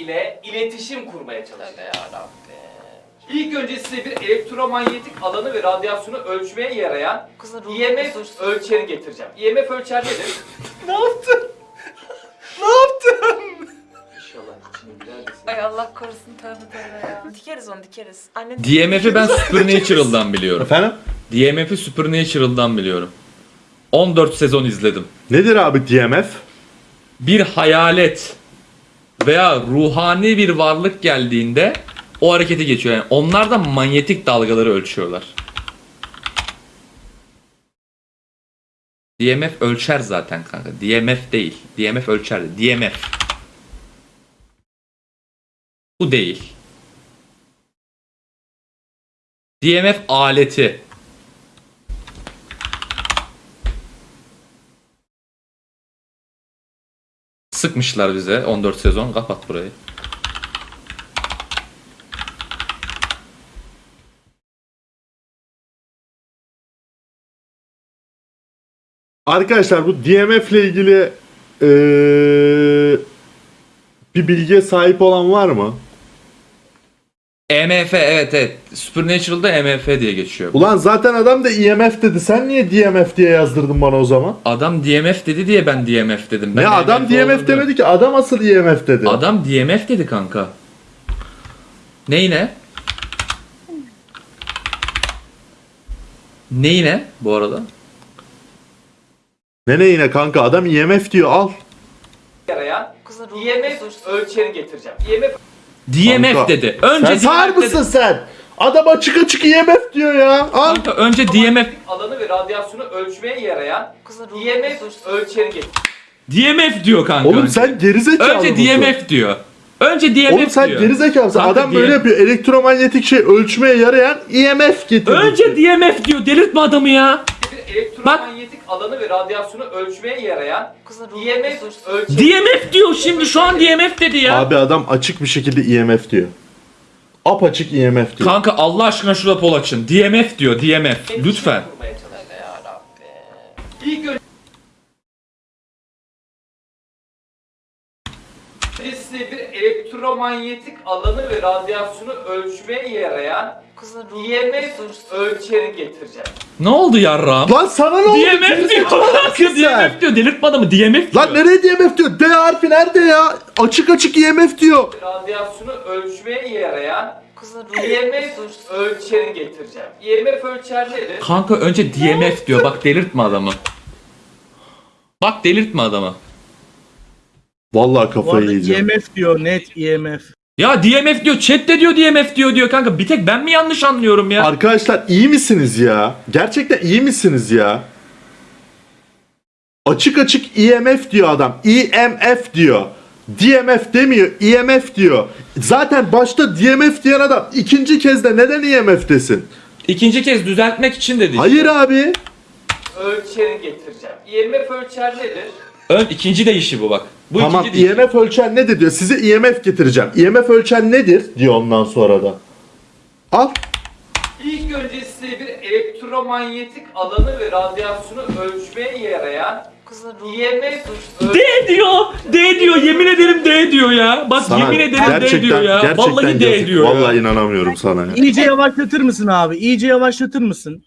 ile iletişim kurmaya çalışacağız. Yarabbim. İlk önce size bir elektromanyetik alanı ve radyasyonu ölçmeye yarayan Kızın ruhu IMF huzursuz. ölçeri getireceğim. IMF ölçer nedir? Ne yaptın? Ne yaptın? İnşallah içini güler desin. Ay Allah korusun tövbe tövbe ya. Dikeriz onu dikeriz. Anne DMF'i ben Supernatural'dan biliyorum. Efendim? DMF'i Supernatural'dan biliyorum. 14 sezon izledim. Nedir abi DMF? Bir hayalet veya ruhani bir varlık geldiğinde o harekete geçiyor. Yani onlar da manyetik dalgaları ölçüyorlar. DMF ölçer zaten kanka. DMF değil. DMF ölçer. DMF. Bu değil. DMF aleti. Sıkmışlar bize 14 sezon. Kapat burayı. Arkadaşlar bu DMF ile ilgili eee, bir bilgiye sahip olan var mı? EMF evet evet. Supernatural'da EMF diye geçiyor. Ulan zaten adam da IMF dedi. Sen niye DMF diye yazdırdın bana o zaman? Adam DMF dedi diye ben DMF dedim. Ben ne adam DMF olduğunu- demedi ki. Adam asıl IMF dedi. Adam DMF dedi kanka. Neyine? Neyine bu arada? Ne ne yine kanka adam IMF diyor al. ruhu IMF ölçeri getireceğim. IMF DMF Kanka, dedi. Önce Sen sağır DMF dedi. mısın sen? Adam açık açık IMF diyor ya. Al. Kanka önce DMF alanı ve radyasyonu ölçmeye yarayan Kızın ruhu ölçeri getireceğim. DMF diyor kanka. Oğlum önce. sen gerizekalı önce mısın? DMF diyor. Önce DMF Oğlum sen diyor. gerizekalısın. Kanka Adam böyle DM yapıyor. Elektromanyetik şey ölçmeye yarayan IMF getirdi. Önce DMF diyor. Delirtme adamı ya. Bir elektromanyetik alanı ve radyasyonu ölçmeye yarayan IMF ölçeri DMF diyor şimdi şu an DMF dedi ya. Abi adam açık bir şekilde IMF diyor. Apaçık IMF diyor. Kanka Allah aşkına şurada pol açın. DMF diyor DMF. Lütfen. İlk önce elektromanyetik alanı ve radyasyonu ölçmeye yarayan huzursuz. ölçeri getireceğim. Ne oldu yarram? Lan sana ne oldu? DMF diyor. Mısın sen? DMF diyor. Delirtme adamı DMF diyor. Lan nereye DMF diyor? D harfi nerede ya? Açık açık IMF diyor. Radyasyonu ölçmeye yarayan huzursuz. ölçeri getireceğim. IMF ölçer nedir? Kanka önce DMF diyor. Bak delirtme adamı. Bak delirtme adamı. Vallahi Bu kafayı arada yiyeceğim. IMF diyor net IMF. Ya DMF diyor. Chat de diyor DMF diyor diyor kanka. Bir tek ben mi yanlış anlıyorum ya? Arkadaşlar iyi misiniz ya? Gerçekten iyi misiniz ya? Açık açık IMF diyor adam. IMF diyor. DMF demiyor. IMF diyor. Zaten başta DMF diyen adam ikinci kez de neden IMF desin? İkinci kez düzeltmek için dedi. Hayır abi. Ölçeri getireceğim. IMF ölçer nedir? Ön ikinci deyişi bu bak. Bu tamam ikinci deyişi. IMF ölçen nedir diyor. Size IMF getireceğim. IMF ölçen nedir diyor ondan sonra da. Al. İlk önce size bir elektromanyetik alanı ve radyasyonu ölçmeye yarayan IMF. D diyor. D diyor. Yemin ederim D diyor ya. Bak Sana yemin ederim D diyor ya. gerçekten Vallahi D diyor ya. Vallahi inanamıyorum sana ya. İyice yavaşlatır mısın abi? İyice yavaşlatır mısın?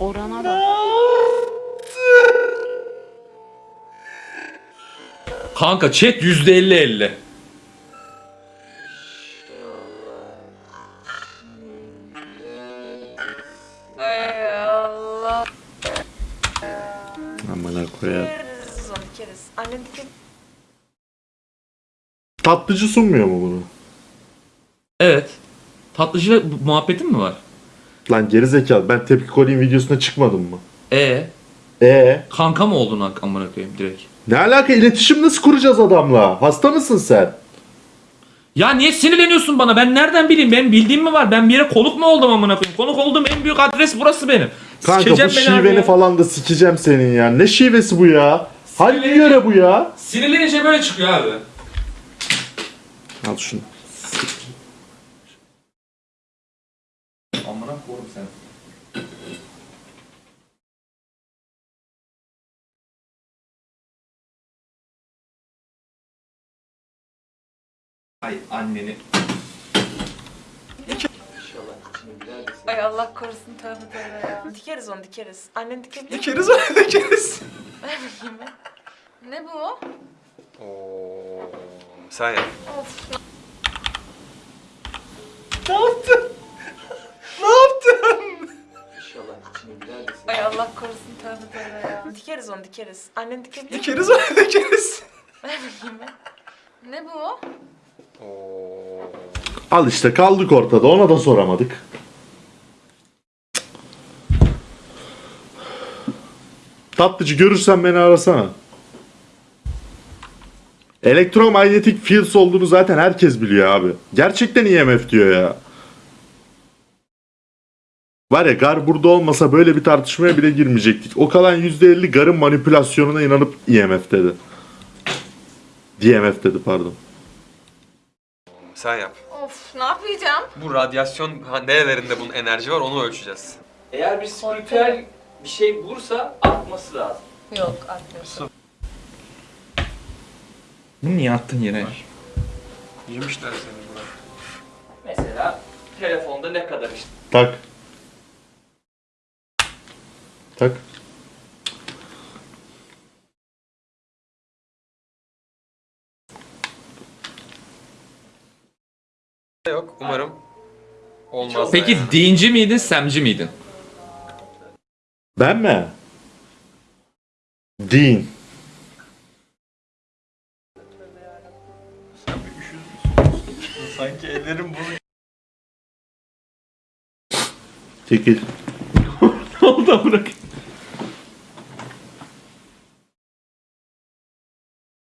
Orana bak. Kanka chat %50-50. Ay Allah. Amına koyayım. Dikeriz onu dikeriz. Anne dikin. Tatlıcı sunmuyor mu bunu? Evet. Tatlıcı muhabbetin mi var? Lan gerizekalı ben tepki kolayım videosuna çıkmadım mı? E E kanka mı oldun ak- amına koyayım direkt? ne alaka iletişim nasıl kuracağız adamla? Hasta mısın sen? Ya niye sinirleniyorsun bana? Ben nereden bileyim? Benim bildiğim mi var? Ben bir yere konuk mu oldum amına koyayım? Konuk olduğum en büyük adres burası benim. Kanka Sikeceğim bu beni abi şiveni ya. falan da sikeceğim senin ya. Ne şivesi bu ya? Hangi Sinirleneceğim. yöre bu ya? Sinirlenince böyle çıkıyor abi. Al şunu. Ay anneni. Ay Allah korusun tövbe tövbe ya. Dikeriz onu dikeriz. Annen dikebilir mi? Dikeriz onu dikeriz. Ver bakayım ben. Ne bu? Oo. Sen yap. Of. Ne yaptın? ne yaptın? Ay Allah korusun tövbe tövbe ya. Dikeriz onu dikeriz. Annen dikebilir mi? Dikeriz onu dikeriz. Ver bakayım ben. Ne bu? Al işte kaldık ortada ona da soramadık. Tatlıcı görürsen beni arasana. Elektromanyetik fields olduğunu zaten herkes biliyor abi. Gerçekten IMF diyor ya. Var ya Gar burada olmasa böyle bir tartışmaya bile girmeyecektik. O kalan %50 Gar'ın manipülasyonuna inanıp IMF dedi. DMF dedi pardon. Sen yap. Of ne yapacağım? Bu radyasyon ha, nerelerinde bunun enerji var onu ölçeceğiz. Eğer bir spiritüel bir şey bulursa atması lazım. Yok atmıyorsun. Bunu niye attın yere? Yemişler seni buna. Mesela telefonda ne kadar işte Tak. Tak. Yok umarım olmaz. Peki yani. dinci miydin, semci miydin? Ben mi? Din. sanki ellerim bunu Çekil. ne oldu bırak?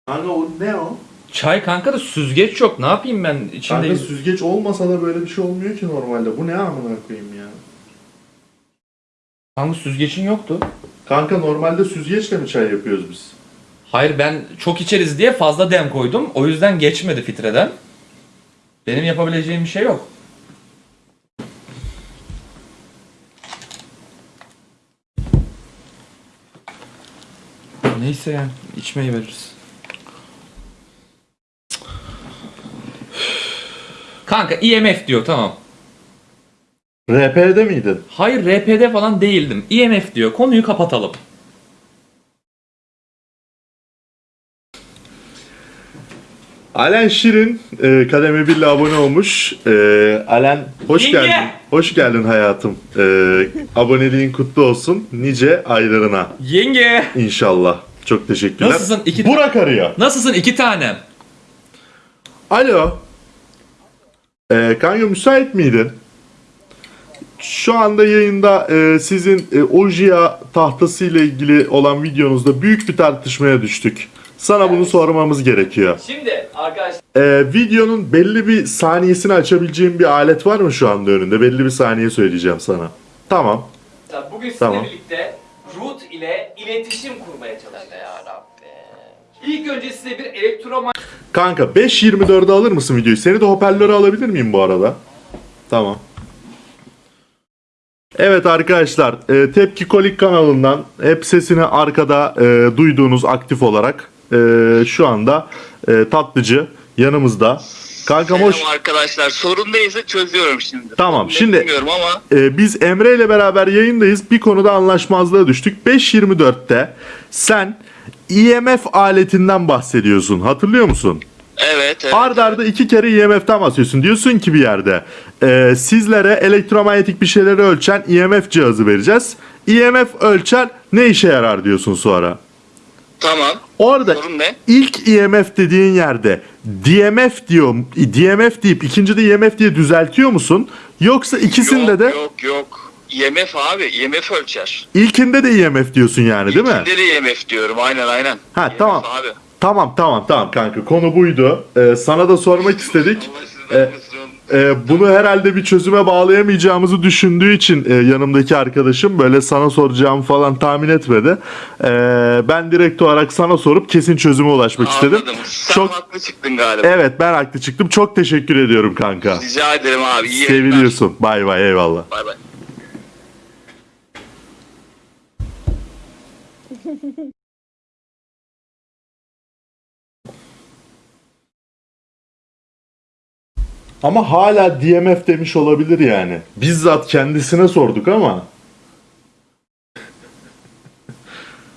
Kanka o ne o? Çay kanka da süzgeç yok. Ne yapayım ben içinde? Kanka süzgeç olmasa da böyle bir şey olmuyor ki normalde. Bu ne amına koyayım ya? Kanka süzgecin yoktu. Kanka normalde süzgeçle mi çay yapıyoruz biz? Hayır ben çok içeriz diye fazla dem koydum. O yüzden geçmedi filtreden. Benim yapabileceğim bir şey yok. Neyse yani içmeyi veririz. Kanka IMF diyor tamam. RP'de miydin? Hayır RPD falan değildim. IMF diyor. Konuyu kapatalım. Alen Şirin e, kademe 1 ile abone olmuş. E, Alen hoş Yenge! geldin. Hoş geldin hayatım. E, aboneliğin kutlu olsun. Nice aylarına Yenge. inşallah. Çok teşekkürler. Nasılsın? İki- Burak arıyor. Nasılsın iki tanem? Alo. Ee, kanka müsait miydin? Şu anda yayında e, sizin e, Ojia tahtası ile ilgili olan videonuzda büyük bir tartışmaya düştük. Sana bunu Evet. sormamız gerekiyor. Şimdi arkadaşlar Ee, videonun belli bir saniyesini açabileceğim bir alet var mı şu anda önünde? Belli bir saniye söyleyeceğim sana. Tamam. bugün sizinle Tamam. birlikte Root ile iletişim kurmaya çalışacağız. yarabbim. İlk önce size bir elektromanyetik Kanka 5.24'e alır mısın videoyu? Seni de hoparlöre alabilir miyim bu arada? Tamam. Evet arkadaşlar, e, Tepki Kolik kanalından hep sesini arkada e, duyduğunuz aktif olarak e, şu anda e, tatlıcı yanımızda. Kankam hoş. Selam arkadaşlar. Sorun değilse çözüyorum şimdi. Tamam, şimdi- Bilmiyorum ama E, biz Emre ile beraber yayındayız. Bir konuda anlaşmazlığa düştük. 5.24'te sen IMF aletinden bahsediyorsun. Hatırlıyor musun? evet. evet. Ard arda iki kere IMF'den bahsediyorsun. Diyorsun ki bir yerde e, sizlere elektromanyetik bir şeyleri ölçen IMF cihazı vereceğiz. IMF ölçer ne işe yarar diyorsun sonra. Tamam. Orada Sorun ne? ilk IMF dediğin yerde DMF diyor, DMF deyip ikinci de IMF diye düzeltiyor musun? Yoksa ikisinde yok, de Yok yok. IMF abi. IMF ölçer. ilkinde de IMF diyorsun yani değil mi? İçinde de IMF diyorum. Aynen aynen. Ha, IMF tamam. abi. Tamam tamam tamam kanka konu buydu. Ee, sana da sormak istedik. Sizden E. Ee, bunu herhalde bir çözüme bağlayamayacağımızı düşündüğü için e, yanımdaki arkadaşım böyle sana soracağımı falan tahmin etmedi. Ee, ben direkt olarak sana sorup kesin çözüme ulaşmak istedim. Anladım. Sen Çok haklı çıktın galiba. evet ben haklı çıktım. Çok teşekkür ediyorum kanka. Rica ederim abi. İyi. Seviliyorsun. Bay bay eyvallah. Bay bay. Ama hala DMF demiş olabilir yani. Bizzat kendisine sorduk ama.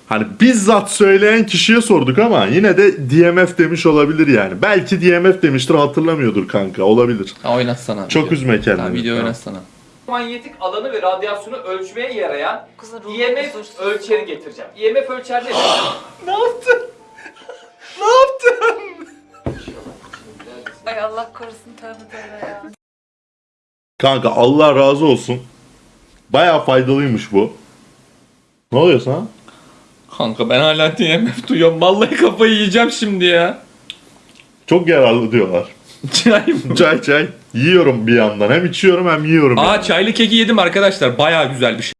Hani bizzat söyleyen kişiye sorduk ama yine de DMF demiş olabilir yani. Belki DMF demiştir hatırlamıyordur kanka olabilir. Ha, oynatsana. Çok video. üzme kendini. Tamam, video Tamam. oynatsana. Manyetik alanı ve radyasyonu ölçmeye yarayan Kızın ruhu IMF huzursuz. ölçeri getireceğim. IMF ölçer nedir? Ne yaptın? Ne yaptın? Ay Allah korusun tövbe tövbe ya. Kanka Allah razı olsun. Baya faydalıymış bu. Ne oluyor sana? Kanka ben hala DMF duyuyorum. Vallahi kafayı yiyeceğim şimdi ya. Çok yararlı diyorlar. Çay mı? Çay çay. Yiyorum bir yandan. Hem içiyorum hem yiyorum. Aa yani. çaylı keki yedim arkadaşlar. Baya güzel bir şey.